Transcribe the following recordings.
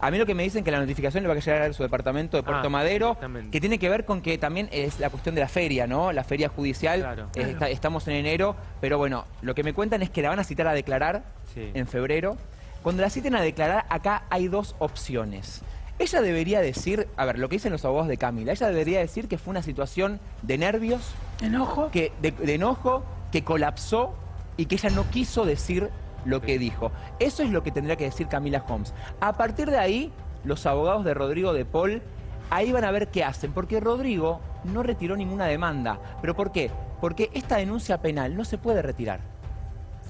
A mí lo que me dicen que la notificación le va a llegar a su departamento de Puerto Ah, Madero, que tiene que ver con que también es la cuestión de la feria, ¿no? La feria judicial. Claro. eh, está- estamos en enero, pero bueno, lo que me cuentan es que la van a citar a declarar Sí. en febrero. Cuando la citen a declarar, acá hay dos opciones. Ella debería decir, a ver, lo que dicen los abogados de Camila, ella debería decir que fue una situación de nervios, Enojo. que, de, de enojo, que colapsó y que ella no quiso decir lo que dijo. Eso es lo que tendría que decir Camila Holmes. A partir de ahí, los abogados de Rodrigo de Paul ahí van a ver qué hacen, porque Rodrigo no retiró ninguna demanda. ¿Pero por qué? Porque esta denuncia penal no se puede retirar.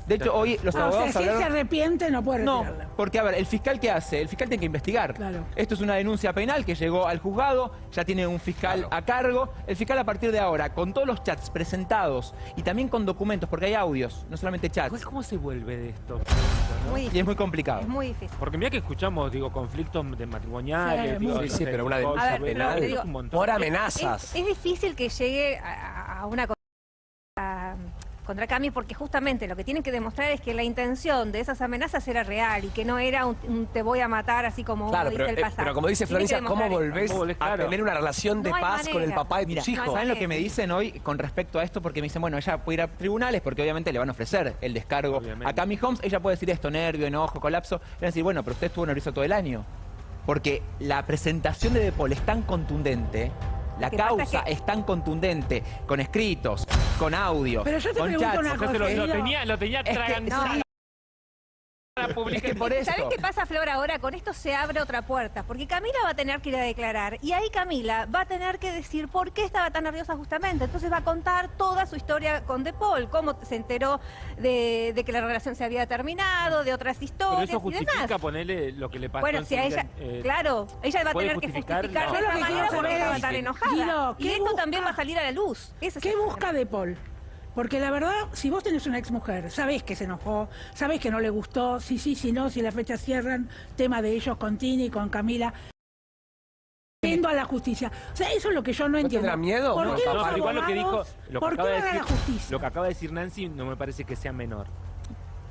De hecho, hoy los Ah, o abogados sea, si él se arrepiente, no puede No, porque a ver, el fiscal qué hace? El fiscal tiene que investigar. Claro. Esto es una denuncia penal que llegó al juzgado, ya tiene un fiscal Claro. a cargo. El fiscal a partir de ahora, con todos los chats presentados y también con documentos, porque hay audios, no solamente chats, ¿Cómo- ¿Cómo se vuelve de esto? Muy y es muy complicado. Es muy difícil. Porque mira que escuchamos, digo, conflictos de matrimoniales, Sí, digo, muy- Sí, sí, no sé, pero una denuncia penal digo, por amenazas. es difícil que llegue a, a una contra Cami porque justamente lo que tienen que demostrar es que la intención de esas amenazas era real y que no era un, un te voy a matar así como Claro, pero, el eh, pasado. pero como dice Florencia, ¿cómo volvés ¿Cómo volvés? a tener una relación de No paz con el papá de Mira, tus hijos? no ¿saben lo que me dicen hoy con respecto a esto? Porque me dicen, bueno, ella puede ir a tribunales porque obviamente le van a ofrecer el descargo Obviamente. a Cami Holmes. Ella puede decir esto, nervio, enojo, colapso. Le van a decir, bueno, pero usted estuvo nervioso todo el año. Porque la presentación de Depol es tan contundente, la que causa es que- es tan contundente, con escritos, con audio, Pero yo te con pregunto chats. una lo, tenía, lo tenía Es que- atragantado publicar. Es que por eso. ¿Sabes qué pasa, Flor, ahora? Con esto se abre otra puerta, porque Camila va a tener que ir a declarar y ahí Camila va a tener que decir por qué estaba tan nerviosa justamente. Entonces va a contar toda su historia con De Paul, cómo se enteró de, de que la relación se había terminado, de otras Pero historias eso y demás. justifica ponerle lo que le pasó Bueno, en si a ella, eh, claro, ella va a ¿puede tener que justificar? No. de Yo lo esta que manera quiero estaba es, tan enojada. Guido, y ¿qué esto busca? también va a salir a la luz. Ese ¿Qué busca de Paul? Porque la verdad, si vos tenés una exmujer, sabés que se enojó, sabés que no le gustó, si sí, si no, si las fechas cierran, tema de ellos con Tini, con Camila. Yendo a la justicia. O sea, eso es lo que yo no entiendo. tendrá miedo? ¿Por No, qué papá. No, igual lo que dijo, lo que ¿Por qué acaba de van a la decir, justicia? lo que acaba de decir Nancy no me parece que sea menor.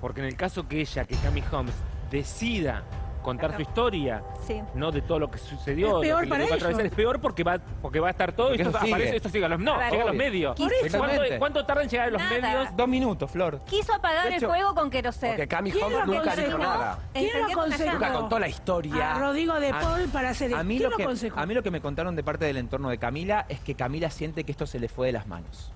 Porque en el caso que ella, que Cami Holmes, decida contar su historia, Sí. no de todo lo que sucedió, Es peor lo que le para tocó atravesar, ellos. es peor porque va, porque va a estar todo Porque esto eso sigue. aparece, esto sigue a los, no, A ver, llega a los medios. ¿Cuánto, cuánto tarda en llegar a los Nada. medios? Dos minutos, Flor. Quiso apagar hecho- el fuego con queroseno. Porque Cami ¿Quién Holmes lo nunca dijo nada. ¿Quién lo aconsejó? Nunca contó la historia. A Rodrigo de A- Paul para hacer A esto. mí, ¿Quién lo lo que, aconsejó? a mí lo que me contaron de parte del entorno de Camila es que Camila siente que esto se le fue de las manos.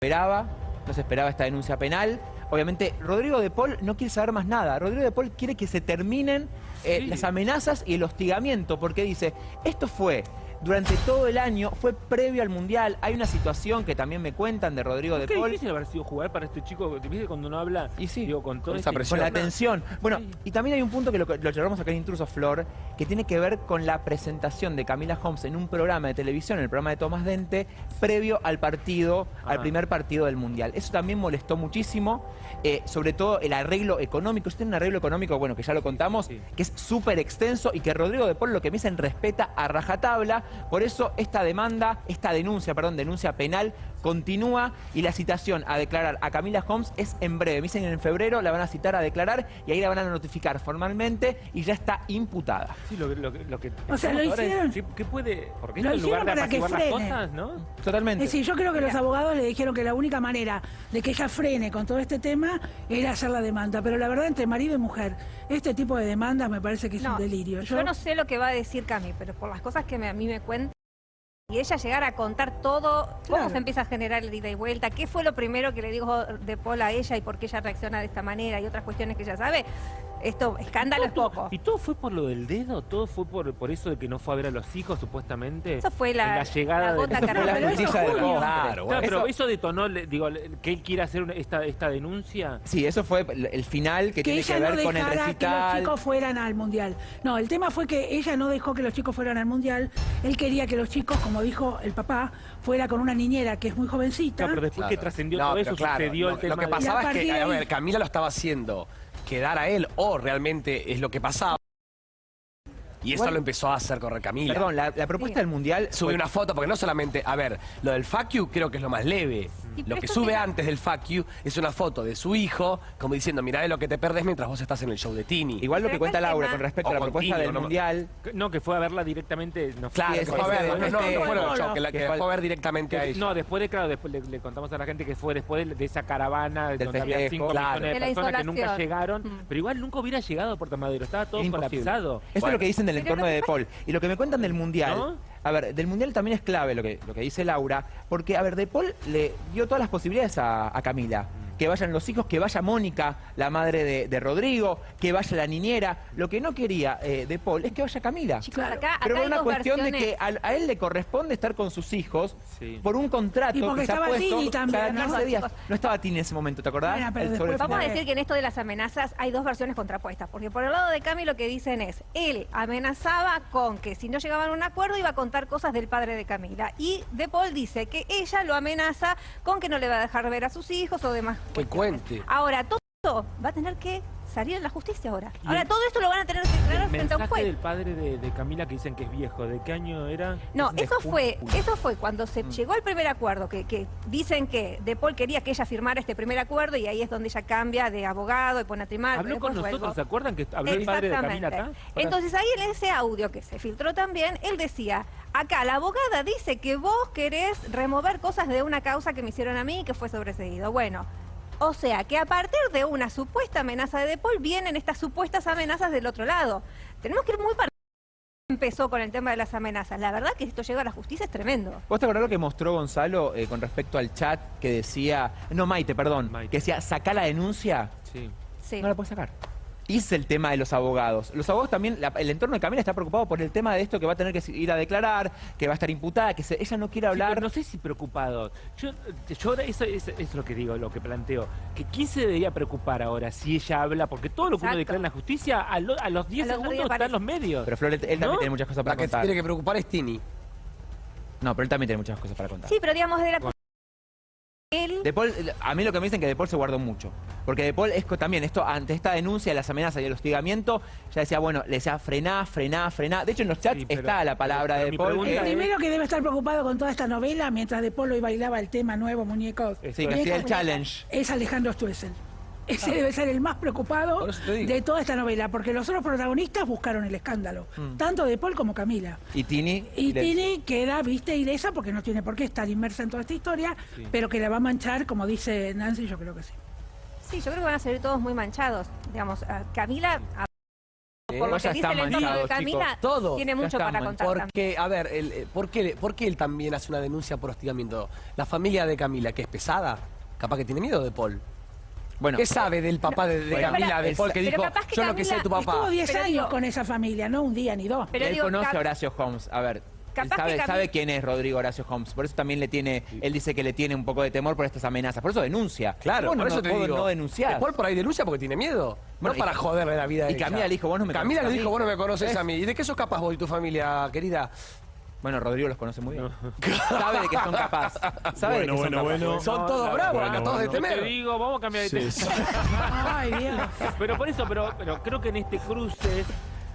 Esperaba, no se esperaba esta denuncia penal. Obviamente, Rodrigo de Paul no quiere saber más nada. Rodrigo de Paul quiere que se terminen eh, Sí. las amenazas y el hostigamiento, porque dice, esto fue durante todo el año, fue previo al Mundial. Hay una situación que también me cuentan de Rodrigo de Qué Paul. difícil haber sido jugar para este chico, ¿viste? Cuando uno habla, Y sí. digo, con Con esa este- presión. Con la tensión. Bueno, Sí. y también hay un punto que lo, lo charlamos acá en Intruso Flor, que tiene que ver con la presentación de Camila Holmes en un programa de televisión, en el programa de Tomás Dente, previo al partido, al primer partido del Mundial. Eso también molestó muchísimo, eh, sobre todo el arreglo económico. Usted tiene un arreglo económico, bueno, que ya lo contamos, Sí. que es súper extenso y que Rodrigo de Paul lo que me dicen respeta a rajatabla. Por eso esta demanda, esta denuncia, perdón, denuncia penal continúa y la citación a declarar a Camila Holmes es en breve. Me dicen que en febrero la van a citar a declarar y ahí la van a notificar formalmente y ya está imputada. Sí, lo, que- lo, que- lo que O sea, lo es, hicieron- sí, ¿Qué puede? Porque Lo esto en lugar de hicieron para que apaciguar las frene. cosas, ¿no? Totalmente. Es decir, yo creo que los abogados le dijeron que la única manera de que ella frene con todo este tema era hacer la demanda. Pero la verdad, entre marido y mujer, este tipo de demandas me parece que es un delirio. Yo, no sé lo que va a decir Cami, pero por las cosas que me- a mí me cuentan, y ella llegar a contar todo, cómo Claro. se empieza a generar el ida y vuelta, qué fue lo primero que le dijo De Paul a ella y por qué ella reacciona de esta manera y otras cuestiones que ella sabe, esto, escándalo es poco. ¿Y todo fue por lo del dedo? ¿Todo fue por, por eso de que no fue a ver a los hijos, supuestamente? Eso fue la, la llegada la de- Eso fue la junio. postre. Claro, Claro, pero Eso- eso detonó, le- digo, le- que él quiere hacer una- esta, esta denuncia. Sí, eso fue el final que, que tiene que ver no con el dejara que los recital. chicos fueran al mundial. No, el tema fue que ella no dejó que los chicos fueran al mundial. Él quería que los chicos, como dijo el papá, fuera con una niñera que es muy jovencita. Claro, pero después que trascendió No, todo eso, claro, sucedió lo, el tema lo que de- pasaba es que, de a ver, Camila lo estaba haciendo quedar a él o realmente es lo que pasaba. Y eso lo empezó a hacer correr Camila. Perdón, la, la propuesta Sí. del Mundial Sube fue- una foto, porque no solamente, a ver, lo del fuck you creo que es lo más leve. Lo que sube antes del fuck you es una foto de su hijo, como diciendo, mirá de lo que te perdés mientras vos estás en el show de Tini. Igual lo que cuenta Laura tema- con respecto O a la propuesta Tini, del ¿no? Mundial, No, que fue a verla directamente. No, Claro, que fue a ese ver, de- no, que, la, que que fue a ver directamente a ella. No, después de, claro, después le, le contamos a la gente que fue después de, de esa caravana Del donde había festejo. 5 Claro. millones de personas que nunca llegaron, Mm. pero igual nunca hubiera llegado a Puerto Madero, estaba todo colapsado. Eso es lo que dicen del entorno de De Paul. Y lo que me cuentan del Mundial. A ver, del Mundial también es clave lo que, lo que dice Laura, porque, a ver, De Paul le dio todas las posibilidades a, a Camila. Que vayan los hijos, que vaya Mónica, la madre de, de Rodrigo, que vaya la niñera. Lo que no quería eh, De Paul es que vaya Camila. Chicos, acá, Pero acá por hay una dos cuestión de que a, a él le corresponde estar con sus hijos Sí. por un contrato Y porque que se ha estaba puesto Tini también, cada ¿no? 15 días. Chicos. No estaba Tini en ese momento, ¿te acordás? Pero después Vamos a decir que en esto de las amenazas hay dos versiones contrapuestas, porque por el lado de Cami lo que dicen es, él amenazaba con que si no llegaban a un acuerdo iba a contar cosas del padre de Camila. Y De Paul dice que ella lo amenaza con que no le va a dejar ver a sus hijos o demás. Que cuestiones. cuente. Ahora, todo va a tener que salir en la justicia ahora. Ahora, todo esto lo van a tener que declarar frente a un juez. del padre de, de Camila que dicen que es viejo, ¿de qué año era? No, Es eso fue, eso fue cuando se Mm. llegó al primer acuerdo, que, que dicen que De Paul quería que ella firmara este primer acuerdo y ahí es donde ella cambia de abogado y pone a trimar. Habló con nosotros, ¿se acuerdan que habló el padre de Camila acá? Entonces ahí en ese audio que se filtró también, él decía, acá la abogada dice que vos querés remover cosas de una causa que me hicieron a mí y que fue sobreseído. Bueno, o sea que a partir de una supuesta amenaza de De Paul vienen estas supuestas amenazas del otro lado. Tenemos que ir muy para empezó con el tema de las amenazas. La verdad que esto llega a la justicia es tremendo. ¿Vos te acordás lo que mostró Gonzalo eh, con respecto al chat que decía, no Maite, perdón, Maite. que decía, saca la denuncia? Sí. Sí. No la puedes sacar. Es el tema de los abogados. Los abogados también, la- el entorno de Camila está preocupado por el tema de esto que va a tener que ir a declarar, que va a estar imputada, que se- ella no quiere Sí, hablar. pero no sé si preocupados. Yo, yo ahora eso es, lo que digo, lo que planteo. Que quién se debería preocupar ahora si ella habla, porque todo lo que uno Exacto. declara en la justicia, a, lo- a los 10 Al otro día segundos aparece. están los medios. Pero Flor, él, también tiene muchas cosas La para que contar. tiene que preocupar es Tini. No, pero él también tiene muchas cosas para contar. Sí, pero digamos de la De Paul, a mí lo que me dicen que De Paul se guardó mucho. Porque De Paul es también, esto, ante esta denuncia de las amenazas y el hostigamiento, ya decía, bueno, le decía frená, frená, frená. De hecho, en los chats Sí, pero- está la palabra pero de Paul. que- El primero que debe estar preocupado con toda esta novela, mientras De Polo y bailaba el tema nuevo, muñecos, Sí, que hacía el challenge. es Alejandro Stuessel. Ese debe ser el más preocupado de toda esta novela, porque los otros protagonistas buscaron el escándalo, tanto de Paul como Camila. Y Tini. Y Tini queda, viste, ilesa porque no tiene por qué estar inmersa en toda esta historia, Sí. pero que la va a manchar, como dice Nancy, yo creo que sí. Sí, yo creo que van a salir todos muy manchados. Digamos, a Camila, a- por lo ya que dice el entorno de Camila, chicos. Todo. tiene mucho para contar. también. Porque, a ver, el, eh, ¿por, qué, por qué él también hace una denuncia por hostigamiento? La familia de Camila, que es pesada, capaz que tiene miedo de Paul. Bueno, ¿Qué sabe del papá de, de Bueno, Camila, pero- de Paul, que pero dijo, capaz que yo lo que sé de tu Camila papá? Estuvo 10 Pero años digo- con esa familia, no un día ni dos. Pero él digo, conoce a Horacio Holmes. A ver, Capaz sabe, que Cami- sabe quién es Rodrigo Horacio Holmes. Por eso también le tiene, él dice que le tiene un poco de temor por estas amenazas. Por eso denuncia. Claro, Vos no, por eso no, te digo. no denunciás. que Paul por ahí denuncia porque tiene miedo. Bueno, no para y- joderle la vida a y ella. Camila le dijo, vos no me Camila conoces le a dijo, vos no me conoces a mí. ¿Y de qué sos capaz vos y tu familia, querida? Bueno, Rodrigo los conoce muy bien. Sabe de que son capaces. Sabe de que Bueno, son bueno, capaces. bueno. Son todos bravos, bueno, acá todos de bueno. Yo te temer. digo, vamos a cambiar de tema. Ay, Dios. Pero por eso, pero, pero creo que en este cruce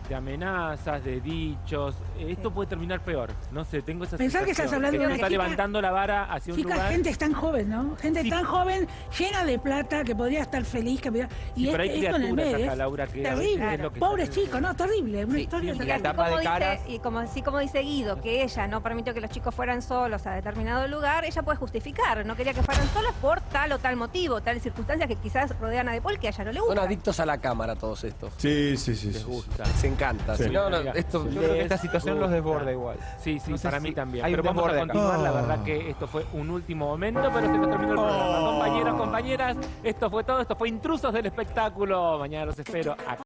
de amenazas, de dichos, esto puede terminar peor. No sé, tengo esa Pensar que estás hablando que de una está chica- levantando la vara hacia un Chicas, lugar. gente tan joven, ¿no? Gente Sí. tan joven, llena de plata, que podría estar feliz, que podría... Y Sí, pero hay es- esto en el criaturas medio. acá, Laura, que terrible. es lo que Pobre chico, no, terrible. Una Sí, historia Y la así, tapa de como dice, caras. y como así como dice Guido, que ella no permitió que los chicos fueran solos a determinado lugar, ella puede justificar, no quería que fueran solos por tal o tal motivo, tales circunstancias que quizás rodean a De Paul que a ella no le Son gusta. adictos a la cámara todos estos. Sí, sí, sí. Les sí, sí. gusta. Encanta. Sí. No, no, esto... Yo creo que esta situación los desborda igual. Sí, sí, No sé para si mí también. hay Pero vamos a acá. continuar. La verdad que esto fue un último momento, pero se nos terminó el programa. Compañeros, compañeras, esto fue todo. Esto fue Intrusos del Espectáculo. Mañana los espero acá.